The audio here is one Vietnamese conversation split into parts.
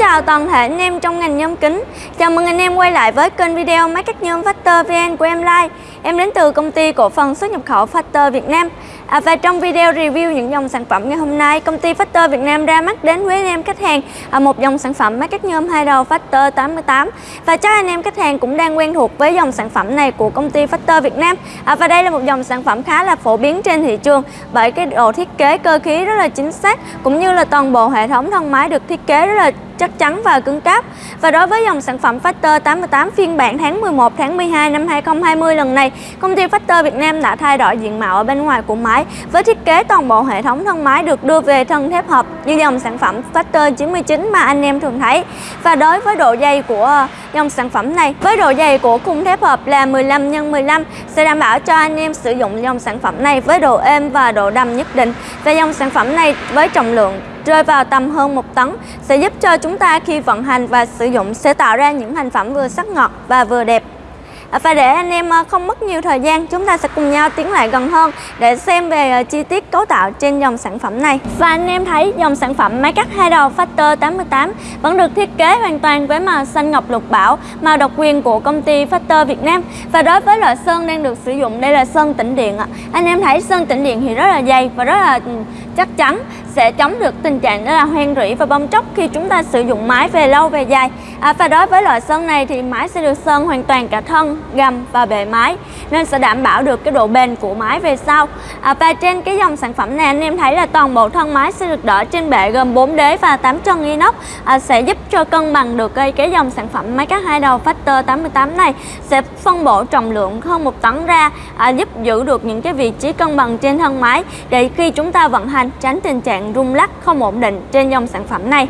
chào toàn thể anh em trong ngành nhôm kính. Chào mừng anh em quay lại với kênh video máy cắt nhôm Factor VN của em Lai. Em đến từ công ty cổ phần xuất nhập khẩu Factor Việt Nam à, Và trong video review những dòng sản phẩm ngày hôm nay Công ty Factor Việt Nam ra mắt đến với anh em khách hàng à, Một dòng sản phẩm máy cắt nhôm hai đầu Factor 88 Và chắc anh em khách hàng cũng đang quen thuộc với dòng sản phẩm này của công ty Factor Việt Nam à, Và đây là một dòng sản phẩm khá là phổ biến trên thị trường Bởi cái độ thiết kế cơ khí rất là chính xác Cũng như là toàn bộ hệ thống thân máy được thiết kế rất là chắc chắn và cứng cáp. Và đối với dòng sản phẩm Factor 88 phiên bản tháng 11 tháng 12 năm 2020 lần này, công ty Factor Việt Nam đã thay đổi diện mạo ở bên ngoài của máy với thiết kế toàn bộ hệ thống thân máy được đưa về thân thép hợp như dòng sản phẩm Factor 99 mà anh em thường thấy. Và đối với độ dày của dòng sản phẩm này, với độ dày của khung thép hợp là 15 x 15 sẽ đảm bảo cho anh em sử dụng dòng sản phẩm này với độ êm và độ đầm nhất định. Và dòng sản phẩm này với trọng lượng rơi vào tầm hơn 1 tấn sẽ giúp cho chúng ta khi vận hành và sử dụng sẽ tạo ra những thành phẩm vừa sắc ngọt và vừa đẹp. À, và để anh em à, không mất nhiều thời gian, chúng ta sẽ cùng nhau tiến lại gần hơn để xem về à, chi tiết cấu tạo trên dòng sản phẩm này. Và anh em thấy dòng sản phẩm máy cắt hai đầu Factor 88 vẫn được thiết kế hoàn toàn với màu xanh ngọc lục bảo, màu độc quyền của công ty Factor Việt Nam. Và đối với loại sơn đang được sử dụng, đây là sơn tĩnh điện ạ. Anh em thấy sơn tĩnh điện thì rất là dày và rất là ừ, chắc chắn sẽ chống được tình trạng đó là hoen rỉ và bong tróc khi chúng ta sử dụng máy về lâu về dài. À, và đối với loại sơn này thì máy sẽ được sơn hoàn toàn cả thân gầm và bề máy nên sẽ đảm bảo được cái độ bền của máy về sau. À, và trên cái dòng sản phẩm này anh em thấy là toàn bộ thân máy sẽ được đỡ trên bệ gồm 4 đế và 8 chân inox à, sẽ giúp cho cân bằng được cái, cái dòng sản phẩm máy cắt hai đầu Factor 88 này sẽ phân bổ trọng lượng hơn một tấn ra à, giúp giữ được những cái vị trí cân bằng trên thân máy để khi chúng ta vận hành tránh tình trạng trạng rung lắc không ổn định trên dòng sản phẩm này.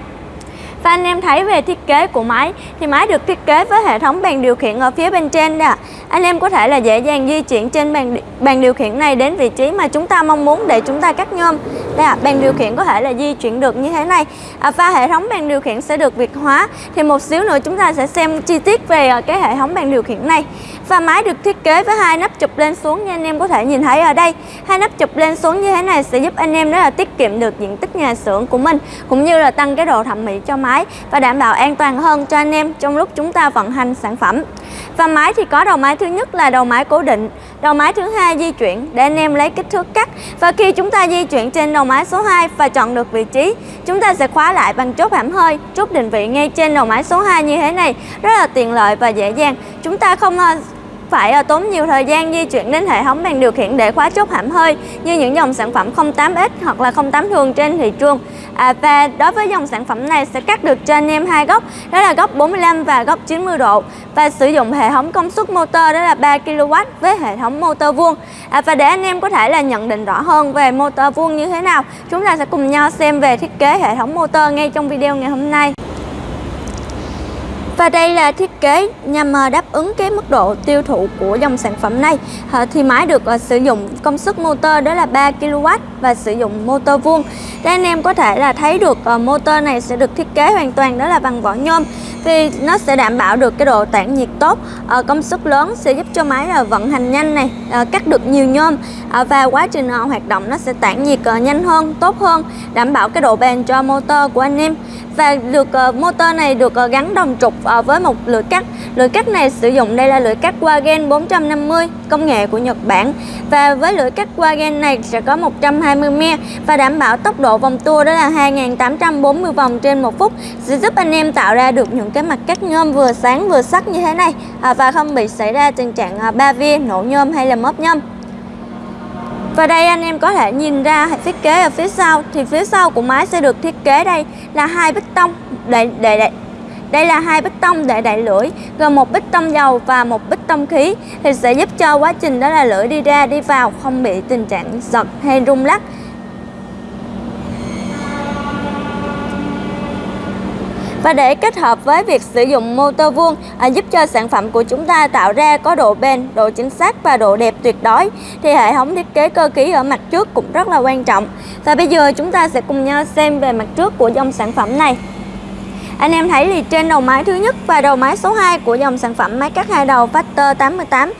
Và anh em thấy về thiết kế của máy thì máy được thiết kế với hệ thống bàn điều khiển ở phía bên trên nè. Anh em có thể là dễ dàng di chuyển trên bàn bàn điều khiển này đến vị trí mà chúng ta mong muốn để chúng ta cắt nhôm. Đây à, bàn điều khiển có thể là di chuyển được như thế này. À, và hệ thống bàn điều khiển sẽ được việt hóa. Thì một xíu nữa chúng ta sẽ xem chi tiết về à, cái hệ thống bàn điều khiển này. Và máy được thiết kế với hai nắp chụp lên xuống như anh em có thể nhìn thấy ở đây. Hai nắp chụp lên xuống như thế này sẽ giúp anh em rất là tiết kiệm được diện tích nhà xưởng của mình cũng như là tăng cái độ thẩm mỹ cho máy và đảm bảo an toàn hơn cho anh em trong lúc chúng ta vận hành sản phẩm. Và máy thì có đầu máy thứ nhất là đầu máy cố định, đầu máy thứ hai di chuyển để anh em lấy kích thước cắt. Và khi chúng ta di chuyển trên đầu máy số 2 và chọn được vị trí, chúng ta sẽ khóa lại bằng chốt hãm hơi, chốt định vị ngay trên đầu máy số 2 như thế này, rất là tiện lợi và dễ dàng. Chúng ta không phải ờ, tốn nhiều thời gian di chuyển đến hệ thống bàn điều khiển để khóa chốt hãm hơi như những dòng sản phẩm 08X hoặc là 08 thường trên thị trường. À, và đối với dòng sản phẩm này sẽ cắt được cho anh em hai góc, đó là góc 45 và góc 90 độ và sử dụng hệ thống công suất motor đó là 3 kW với hệ thống motor vuông. À, và để anh em có thể là nhận định rõ hơn về motor vuông như thế nào, chúng ta sẽ cùng nhau xem về thiết kế hệ thống motor ngay trong video ngày hôm nay. Và đây là thiết kế nhằm ờ, đáp ứng cái mức độ tiêu thụ của dòng sản phẩm này. Ờ, thì máy được ờ, sử dụng công suất motor đó là 3 kW và sử dụng motor vuông. Đây anh em có thể là thấy được motor này sẽ được thiết kế hoàn toàn đó là bằng vỏ nhôm. Vì nó sẽ đảm bảo được cái độ tản nhiệt tốt Công suất lớn sẽ giúp cho máy là vận hành nhanh này Cắt được nhiều nhôm Và quá trình hoạt động nó sẽ tản nhiệt nhanh hơn, tốt hơn Đảm bảo cái độ bền cho motor của anh em và được uh, motor này được uh, gắn đồng trục uh, với một lưỡi cắt. Lưỡi cắt này sử dụng đây là lưỡi cắt Wagen 450 công nghệ của Nhật Bản. Và với lưỡi cắt Wagen này sẽ có 120 me và đảm bảo tốc độ vòng tua đó là 2840 vòng trên một phút sẽ giúp anh em tạo ra được những cái mặt cắt nhôm vừa sáng vừa sắc như thế này. Uh, và không bị xảy ra tình trạng uh, ba via nổ nhôm hay là móp nhôm và đây anh em có thể nhìn ra thiết kế ở phía sau. Thì phía sau của máy sẽ được thiết kế đây là hai bích tông để để, để đây là hai bích tông để đẩy lưỡi, gồm một bích tông dầu và một bích tông khí. Thì sẽ giúp cho quá trình đó là lưỡi đi ra đi vào không bị tình trạng giật hay rung lắc. Và để kết hợp với việc sử dụng motor vuông à, giúp cho sản phẩm của chúng ta tạo ra có độ bền, độ chính xác và độ đẹp tuyệt đối thì hệ thống thiết kế cơ khí ở mặt trước cũng rất là quan trọng. Và bây giờ chúng ta sẽ cùng nhau xem về mặt trước của dòng sản phẩm này. Anh em thấy thì trên đầu máy thứ nhất và đầu máy số 2 của dòng sản phẩm máy cắt hai đầu Factor 88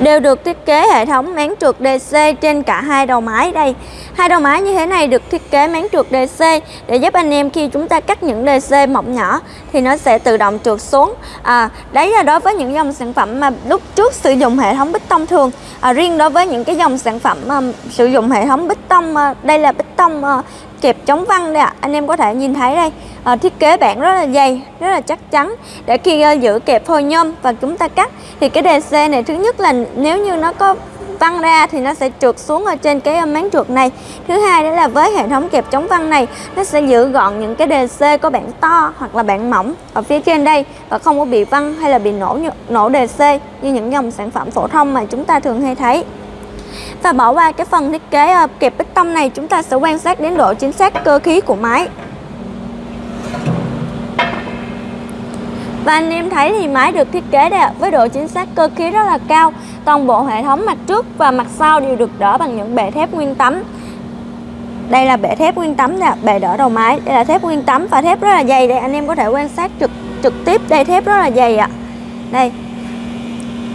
đều được thiết kế hệ thống máng trượt DC trên cả hai đầu máy đây. Hai đầu máy như thế này được thiết kế máng trượt DC để giúp anh em khi chúng ta cắt những DC mỏng nhỏ thì nó sẽ tự động trượt xuống. À, đấy là đối với những dòng sản phẩm mà lúc trước sử dụng hệ thống bích tông thường. À, riêng đối với những cái dòng sản phẩm mà sử dụng hệ thống bích tông, ờ, đây là bích tông ờ, kẹp chống văng đây ạ. À. Anh em có thể nhìn thấy đây à, thiết kế bản rất là dày rất là chắc chắn để khi uh, giữ kẹp phôi nhôm và chúng ta cắt thì cái DC này thứ nhất là nếu như nó có văng ra thì nó sẽ trượt xuống ở trên cái ờ, máng trượt này thứ hai đó là với hệ thống kẹp chống văng này nó sẽ giữ gọn những cái DC có bản to hoặc là bản mỏng ở phía trên đây và không có bị văng hay là bị nổ nổ DC như những dòng sản phẩm phổ thông mà chúng ta thường hay thấy và bỏ qua cái phần thiết kế ờ, kẹp bích tông này chúng ta sẽ quan sát đến độ chính xác cơ khí của máy Và anh em thấy thì máy được thiết kế đây với độ chính xác cơ khí rất là cao. Toàn bộ hệ thống mặt trước và mặt sau đều được đỡ bằng những bệ thép nguyên tấm. Đây là bệ thép nguyên tấm nè, bệ đỡ đầu máy. Đây là thép nguyên tấm và thép rất là dày đây anh em có thể quan sát trực trực tiếp đây thép rất là dày ạ. Đây.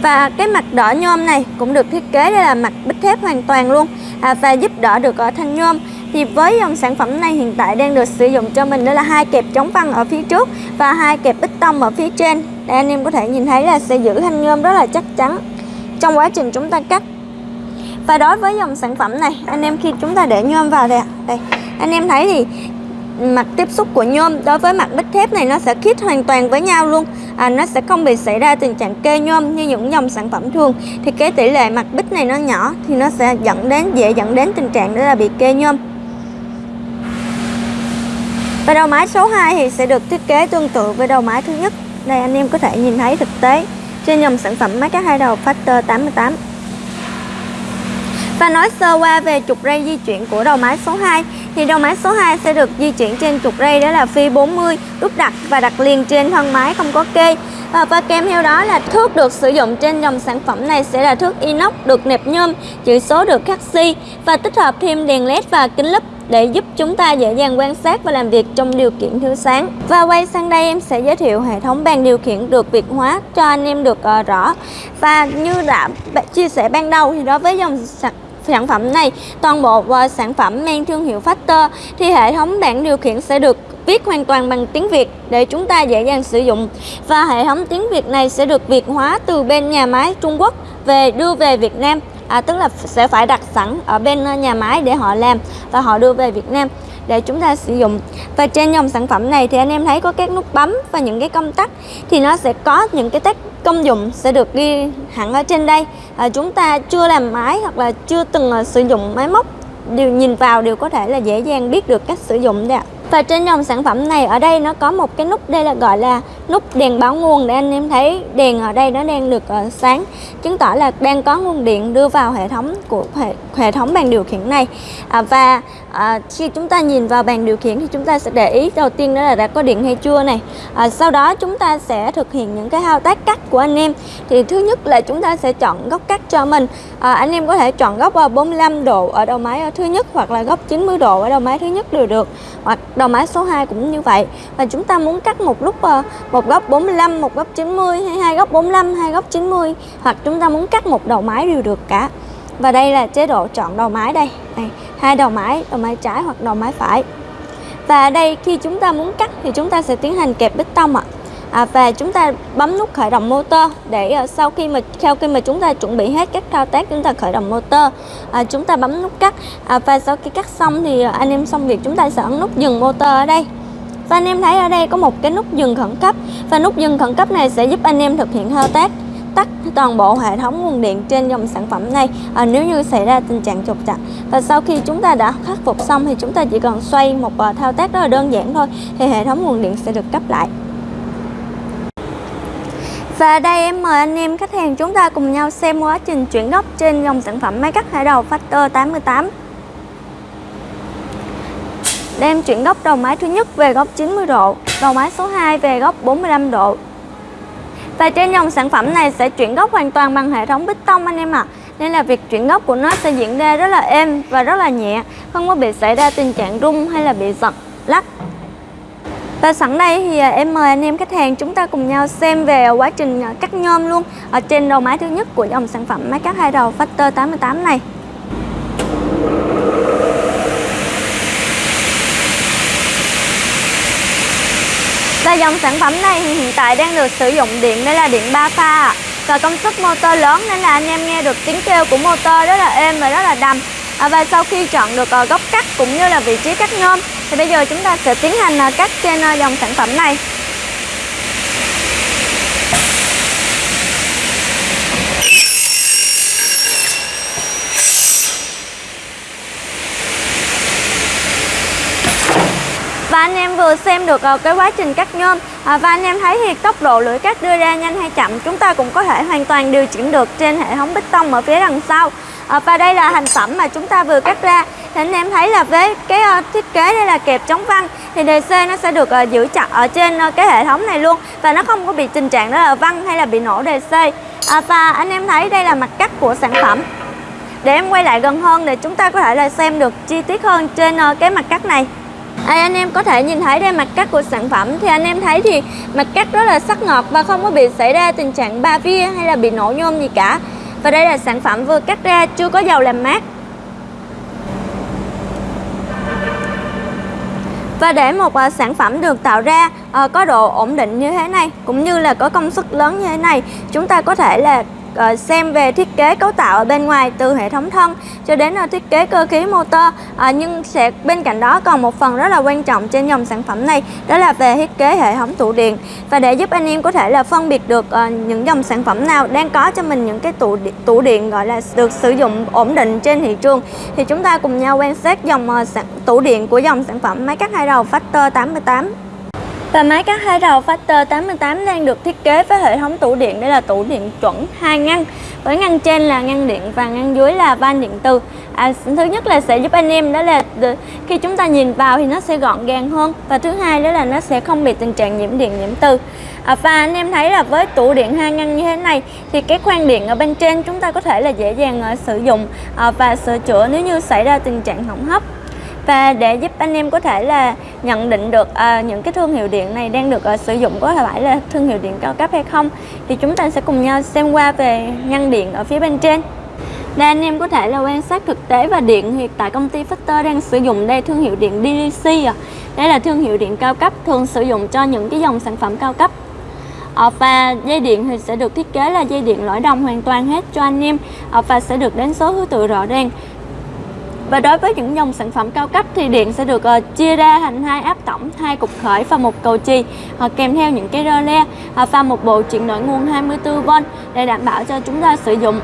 Và cái mặt đỡ nhôm này cũng được thiết kế đây là mặt bích thép hoàn toàn luôn à, và giúp đỡ được ở thanh nhôm. Thì với dòng sản phẩm này hiện tại đang được sử dụng cho mình đó là hai kẹp chống văng ở phía trước và hai kẹp bích tông ở phía trên. Để anh em có thể nhìn thấy là sẽ giữ thanh nhôm rất là chắc chắn trong quá trình chúng ta cắt. Và đối với dòng sản phẩm này anh em khi chúng ta để nhôm vào đây, đây anh em thấy thì mặt tiếp xúc của nhôm đối với mặt bích thép này nó sẽ khít hoàn toàn với nhau luôn à, nó sẽ không bị xảy ra tình trạng kê nhôm như những dòng sản phẩm thường thì cái tỷ lệ mặt bích này nó nhỏ thì nó sẽ dẫn đến dễ dẫn đến tình trạng đó là bị kê nhôm và đầu máy số 2 thì sẽ được thiết kế tương tự với đầu máy thứ nhất. Đây anh em có thể nhìn thấy thực tế trên dòng sản phẩm máy cắt hai đầu Factor 88. Và nói sơ qua về trục ray di chuyển của đầu máy số 2 thì đầu máy số 2 sẽ được di chuyển trên trục ray đó là phi 40 đúc đặt và đặt liền trên thân máy không có kê à, và kèm theo đó là thước được sử dụng trên dòng sản phẩm này sẽ là thước inox được nẹp nhôm chữ số được khắc xi và tích hợp thêm đèn led và kính lúp để giúp chúng ta dễ dàng quan sát và làm việc trong điều kiện thiếu sáng. Và quay sang đây em sẽ giới thiệu hệ thống bàn điều khiển được Việt hóa cho anh em được uh, rõ. Và như đã chia sẻ ban đầu thì đối với dòng sản sản phẩm này. Toàn bộ uh, sản phẩm mang thương hiệu Factor thì hệ thống bảng điều khiển sẽ được viết hoàn toàn bằng tiếng Việt để chúng ta dễ dàng sử dụng. Và hệ thống tiếng Việt này sẽ được Việt hóa từ bên nhà máy Trung Quốc về đưa về Việt Nam. À, tức là sẽ phải đặt sẵn ở bên ờ, nhà máy để họ làm và họ đưa về Việt Nam để chúng ta sử dụng. Và trên dòng sản phẩm này thì anh em thấy có các nút bấm và những cái công tắc thì nó sẽ có những cái tác công dụng sẽ được ghi hẳn ở trên đây. À, chúng ta chưa làm máy hoặc là chưa từng à, sử dụng máy móc. Đều nhìn vào đều có thể là dễ dàng biết được cách sử dụng đấy ạ. Và trên dòng sản phẩm này ở đây nó có một cái nút đây là gọi là nút đèn báo nguồn để anh em thấy đèn ở đây nó đang được uh, sáng. Chứng tỏ là đang có nguồn điện đưa vào hệ thống của hệ, hệ thống bàn điều khiển này. À, và à, khi chúng ta nhìn vào bàn điều khiển thì chúng ta sẽ để ý đầu tiên đó là đã có điện hay chưa này. À, sau đó chúng ta sẽ thực hiện những cái thao tác cắt của anh em. Thì thứ nhất là chúng ta sẽ chọn góc cắt cho mình. À, anh em có thể chọn góc 45 độ ở đầu máy ở thứ nhất hoặc là góc 90 độ ở đầu máy thứ nhất đều được hoặc đầu máy số 2 cũng như vậy. Và chúng ta muốn cắt một lúc ờ, một góc 45 một góc 90 hay hai góc 45 hai góc 90 hoặc chúng ta muốn cắt một đầu máy đều được cả và đây là chế độ chọn đầu máy đây. Này hai đầu máy đầu máy trái hoặc đầu máy phải. Và đây khi chúng ta muốn cắt thì chúng ta sẽ tiến hành kẹp bích tông ạ. À, và chúng ta bấm nút khởi động motor để uh, sau khi mà sau khi mà chúng ta chuẩn bị hết các thao tác chúng ta khởi động motor à, chúng ta bấm nút cắt. À, và sau khi cắt xong thì uh, anh em xong việc chúng ta sẽ ấn nút dừng motor ở đây. Và anh em thấy ở đây có một cái nút dừng khẩn cấp. Và nút dừng khẩn cấp này sẽ giúp anh em thực hiện thao tác tắt toàn bộ hệ thống nguồn điện trên dòng sản phẩm này à, nếu như xảy ra tình trạng trục trặc. Và sau khi chúng ta đã khắc phục xong thì chúng ta chỉ cần xoay một uh, thao tác rất là đơn giản thôi thì hệ thống nguồn điện sẽ được cấp lại. Và đây em mời anh em khách hàng chúng ta cùng nhau xem quá trình chuyển góc trên dòng sản phẩm máy cắt hải đầu Factor 88 Đem chuyển góc đầu máy thứ nhất về góc 90 độ, đầu máy số 2 về góc 45 độ và trên dòng sản phẩm này sẽ chuyển gốc hoàn toàn bằng hệ thống bích tông anh em ạ. À. Nên là việc chuyển gốc của nó sẽ diễn ra rất là êm và rất là nhẹ, không có bị xảy ra tình trạng rung hay là bị giật, lắc. Và sẵn đây thì à, em mời anh em khách hàng chúng ta cùng nhau xem về quá trình à, cắt nhôm luôn ở trên đầu máy thứ nhất của dòng sản phẩm máy cắt hai đầu Factor 88 này. Dòng sản phẩm này thì hiện tại đang được sử dụng điện đây là điện 3 pha và công suất motor lớn nên là anh em nghe được tiếng kêu của motor rất là êm và rất là đầm. À, và sau khi chọn được ờ, góc cắt cũng như là vị trí cắt nhôm thì bây giờ chúng ta sẽ tiến hành ờ, cắt trên ờ, dòng sản phẩm này và anh em vừa xem được ờ, cái quá trình cắt nhôm. À, và anh em thấy thì tốc độ lưỡi cắt đưa ra nhanh hay chậm chúng ta cũng có thể hoàn toàn điều chỉnh được trên hệ thống bích tông ở phía đằng sau. À, và đây là thành phẩm mà chúng ta vừa cắt ra. Thì anh em thấy là với cái ờ, thiết kế đây là kẹp chống văng thì DC nó sẽ được ờ, giữ chặt ở trên cái hệ thống này luôn và nó không có bị tình trạng đó là văng hay là bị nổ DC à, và anh em thấy đây là mặt cắt của sản phẩm. Để em quay lại gần hơn để chúng ta có thể là xem được chi tiết hơn trên cái mặt cắt này. Đây anh em có thể nhìn thấy đây mặt cắt của sản phẩm. Thì anh em thấy thì mặt cắt rất là sắc ngọt và không có bị xảy ra tình trạng ba vía hay là bị nổ nhôm gì cả. Và đây là sản phẩm vừa cắt ra chưa có dầu làm mát. Và để một uh, sản phẩm được tạo ra uh, có độ ổn định như thế này cũng như là có công suất lớn như thế này chúng ta có thể là Ờ, xem về thiết kế cấu tạo ở bên ngoài từ hệ thống thân cho đến ờ, thiết kế cơ khí motor. Ờ, nhưng sẽ, bên cạnh đó còn một phần rất là quan trọng trên dòng sản phẩm này, đó là về thiết kế hệ thống tủ điện. Và để giúp anh em có thể là phân biệt được những dòng sản phẩm nào đang có cho mình những cái tủ tủ điện, gọi là, được sử dụng ổn định trên thị trường. Thì chúng ta cùng nhau quan sát dòng tủ điện của dòng sản phẩm máy cắt hai đầu Factor 88 và máy cắt hai đầu Factor 88 đang được thiết kế với hệ thống tủ điện. Đây là tủ điện chuẩn hai ngăn với ngăn trên là ngăn điện và ngăn dưới là van điện từ. À, thứ nhất là sẽ giúp anh em đó là khi chúng ta nhìn vào thì nó sẽ gọn gàng hơn. Và thứ hai đó là nó sẽ không bị tình trạng nhiễm điện nhiễm từ. À, và anh em thấy là với tủ điện hai ngăn như thế này thì cái khoang điện ở bên trên chúng ta có thể là dễ dàng uh, sử dụng. Uh, và sửa chữa nếu như xảy ra tình trạng hỏng hóc và để giúp anh em có thể là nhận định được uh, những cái thương hiệu điện này đang được uh, sử dụng có phải là thương hiệu điện cao cấp hay không thì chúng ta sẽ cùng nhau xem qua về ngăn điện ở phía bên trên. Đây anh em có thể là quan sát thực tế và điện hiện tại công ty Factor đang sử dụng đây thương hiệu điện DDC à. Đây là thương hiệu điện cao cấp thường sử dụng cho những cái dòng sản phẩm cao cấp. À, và dây điện thì sẽ được thiết kế là dây điện lõi đồng hoàn toàn hết cho anh em. À, và sẽ được đánh số thứ tự rõ ràng và đối với những dòng sản phẩm cao cấp thì điện sẽ được uh, chia ra thành hai áp tổng, hai cục khởi và một cầu chì uh, kèm theo những cái rơ le uh, và một bộ chuyển đổi nguồn 24V để đảm bảo cho chúng ta sử dụng.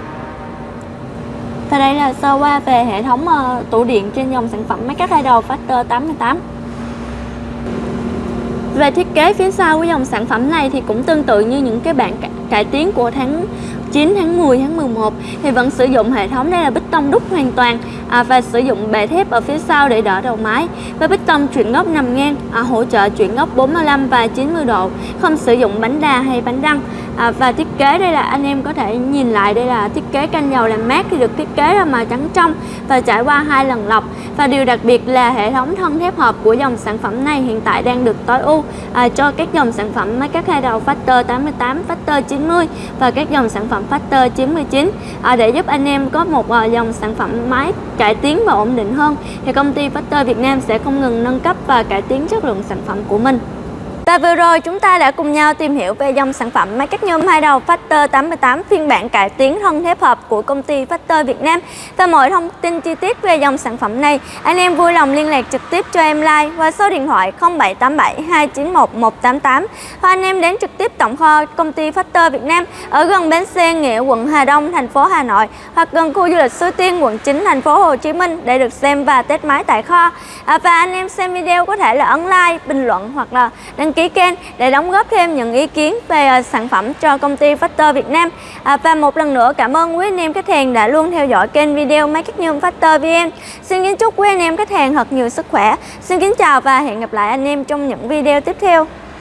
Và đây là sơ qua về hệ thống uh, tủ điện trên dòng sản phẩm máy cắt hai đầu Factor 88. Về thiết kế phía sau của dòng sản phẩm này thì cũng tương tự như những cái bản cải tiến của tháng 9 tháng 10 tháng 11 thì vẫn sử dụng hệ thống đây là bích tông đúc hoàn toàn à, và sử dụng bệ thép ở phía sau để đỡ đầu máy. Và bích tông chuyển góc nằm ngang à, hỗ trợ chuyển góc 45 và 90 độ không sử dụng bánh đà hay bánh răng à, và thiết kế đây là anh em có thể nhìn lại đây là thiết kế canh dầu làm mát thì được thiết kế ra màu trắng trong và trải qua hai lần lọc và điều đặc biệt là hệ thống thân thép hợp của dòng sản phẩm này hiện tại đang được tối ưu à, cho các dòng sản phẩm máy cắt hai đầu Factor 88, Factor 90 và các dòng sản phẩm Factor 99 à, để giúp anh em có một à, dòng sản phẩm máy cải tiến và ổn định hơn thì công ty Factor Việt Nam sẽ không ngừng nâng cấp và cải tiến chất lượng sản phẩm của mình. Và vừa rồi chúng ta đã cùng nhau tìm hiểu về dòng sản phẩm máy cắt nhôm hai đầu Factor 88 phiên bản cải tiến thân thép hợp của công ty Factor Việt Nam. Và mọi thông tin chi tiết về dòng sản phẩm này, anh em vui lòng liên lạc trực tiếp cho em like qua số điện thoại 0787 291 188 hoặc anh em đến trực tiếp tổng kho công ty Factor Việt Nam ở gần bến xe Nghĩa, quận Hà Đông, thành phố Hà Nội hoặc gần khu du lịch Suối Tiên, quận 9, thành phố Hồ Chí Minh để được xem và test máy tại kho. À, và anh em xem video có thể là ấn like, bình luận hoặc là đăng ký ký kênh để đóng góp thêm những ý kiến về ờ, sản phẩm cho công ty Factor Việt Nam. À, và một lần nữa cảm ơn quý anh em khách hàng đã luôn theo dõi kênh video máy cắt nhôm Factor VN. Xin kính chúc quý anh em khách hàng thật nhiều sức khỏe. Xin kính chào và hẹn gặp lại anh em trong những video tiếp theo.